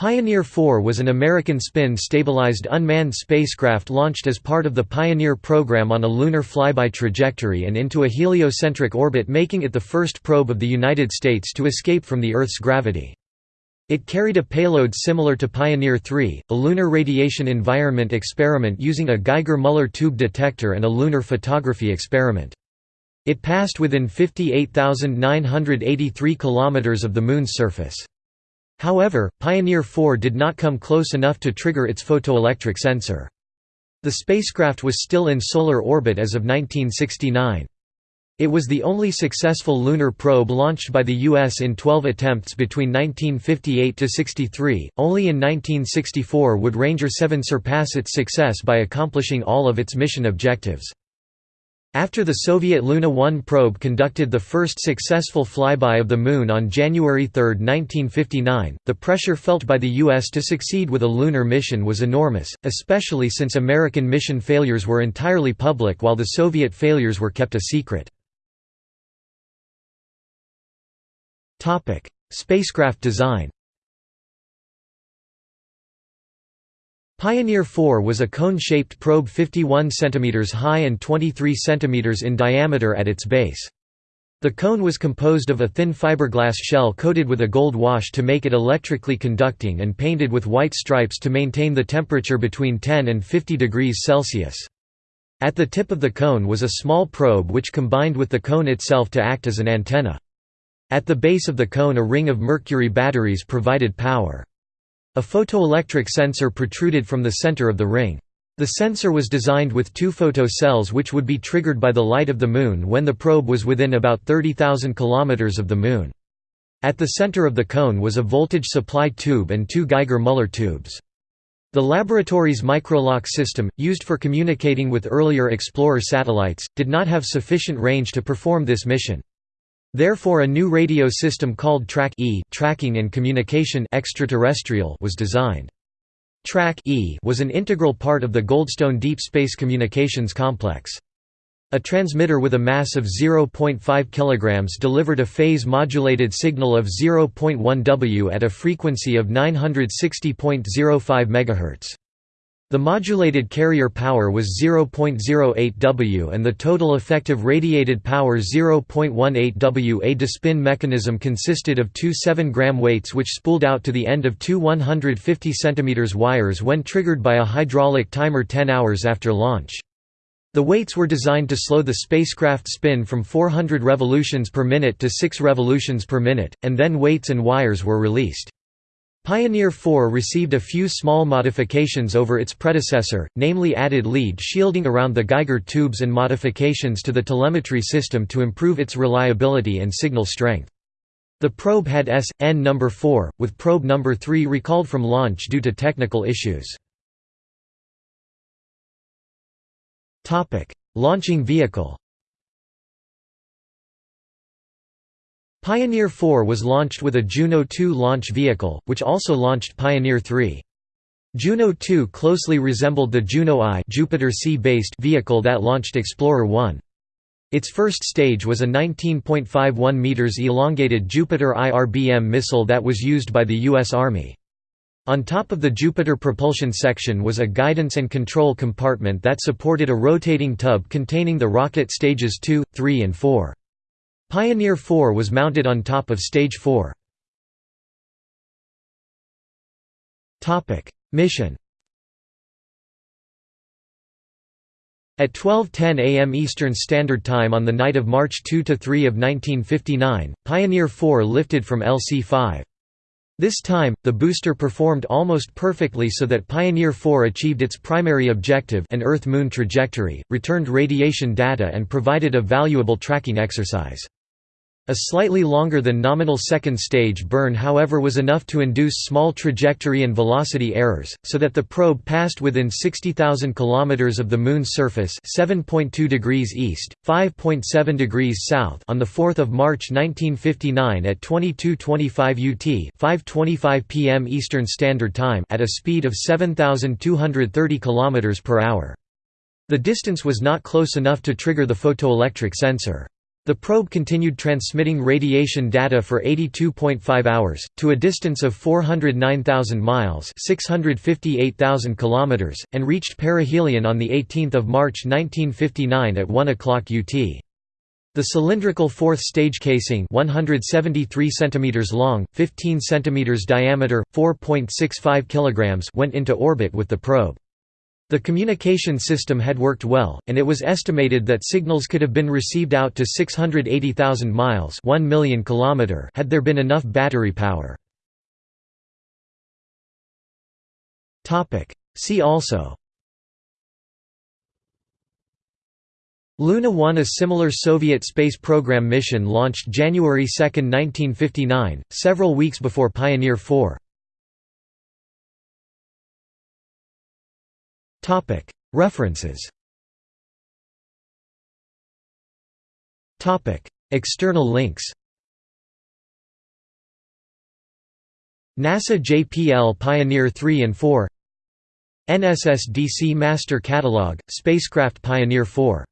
Pioneer 4 was an American spin-stabilized unmanned spacecraft launched as part of the Pioneer program on a lunar flyby trajectory and into a heliocentric orbit making it the first probe of the United States to escape from the Earth's gravity. It carried a payload similar to Pioneer 3, a lunar radiation environment experiment using a Geiger-Müller tube detector and a lunar photography experiment. It passed within 58,983 km of the Moon's surface. However, Pioneer 4 did not come close enough to trigger its photoelectric sensor. The spacecraft was still in solar orbit as of 1969. It was the only successful lunar probe launched by the U.S. in 12 attempts between 1958–63, only in 1964 would Ranger 7 surpass its success by accomplishing all of its mission objectives. After the Soviet Luna 1 probe conducted the first successful flyby of the Moon on January 3, 1959, the pressure felt by the U.S. to succeed with a lunar mission was enormous, especially since American mission failures were entirely public while the Soviet failures were kept a secret. Spacecraft design Pioneer 4 was a cone-shaped probe 51 cm high and 23 cm in diameter at its base. The cone was composed of a thin fiberglass shell coated with a gold wash to make it electrically conducting and painted with white stripes to maintain the temperature between 10 and 50 degrees Celsius. At the tip of the cone was a small probe which combined with the cone itself to act as an antenna. At the base of the cone a ring of mercury batteries provided power. A photoelectric sensor protruded from the center of the ring. The sensor was designed with two photo cells which would be triggered by the light of the Moon when the probe was within about 30,000 km of the Moon. At the center of the cone was a voltage supply tube and two Geiger-Müller tubes. The laboratory's microlock system, used for communicating with earlier Explorer satellites, did not have sufficient range to perform this mission. Therefore a new radio system called Track-E tracking and communication extraterrestrial was designed. Track-E was an integral part of the Goldstone Deep Space Communications Complex. A transmitter with a mass of 0.5 kg delivered a phase-modulated signal of 0.1 W at a frequency of 960.05 MHz. The modulated carrier power was 0.08 W and the total effective radiated power 0.18 W. A despin mechanism consisted of two 7-gram weights which spooled out to the end of two 150 cm wires when triggered by a hydraulic timer 10 hours after launch. The weights were designed to slow the spacecraft spin from 400 revolutions per minute to 6 revolutions per minute, and then weights and wires were released. Pioneer 4 received a few small modifications over its predecessor, namely added lead shielding around the Geiger tubes and modifications to the telemetry system to improve its reliability and signal strength. The probe had S.N number 4, with probe number 3 recalled from launch due to technical issues. Launching vehicle Pioneer 4 was launched with a Juno 2 launch vehicle, which also launched Pioneer 3. Juno 2 closely resembled the Juno I Jupiter C-based vehicle that launched Explorer 1. Its first stage was a 19.51 meters elongated Jupiter IRBM missile that was used by the U.S. Army. On top of the Jupiter propulsion section was a guidance and control compartment that supported a rotating tub containing the rocket stages 2, 3 and 4. Pioneer 4 was mounted on top of Stage 4. Mission At 12.10 am Eastern Standard Time on the night of March 2–3 of 1959, Pioneer 4 lifted from LC-5. This time, the booster performed almost perfectly so that Pioneer 4 achieved its primary objective an Earth-Moon trajectory, returned radiation data and provided a valuable tracking exercise. A slightly longer than nominal second stage burn however was enough to induce small trajectory and velocity errors, so that the probe passed within 60,000 km of the Moon's surface 7.2 degrees east, 5.7 degrees south on 4 March 1959 at 22.25 UT 5.25 p.m. Eastern Standard Time at a speed of 7,230 km per hour. The distance was not close enough to trigger the photoelectric sensor. The probe continued transmitting radiation data for 82.5 hours, to a distance of 409,000 miles 658,000 kilometers, and reached perihelion on 18 March 1959 at 1 o'clock UT. The cylindrical fourth stage casing 173 cm long, 15 cm diameter, 4.65 kg went into orbit with the probe. The communication system had worked well, and it was estimated that signals could have been received out to 680,000 miles 1 million kilometer had there been enough battery power. See also. Luna 1 A similar Soviet space program mission launched January 2, 1959, several weeks before Pioneer 4 References. External links. NASA JPL Pioneer 3 and 4 NSSDC Master Catalog, Spacecraft Pioneer 4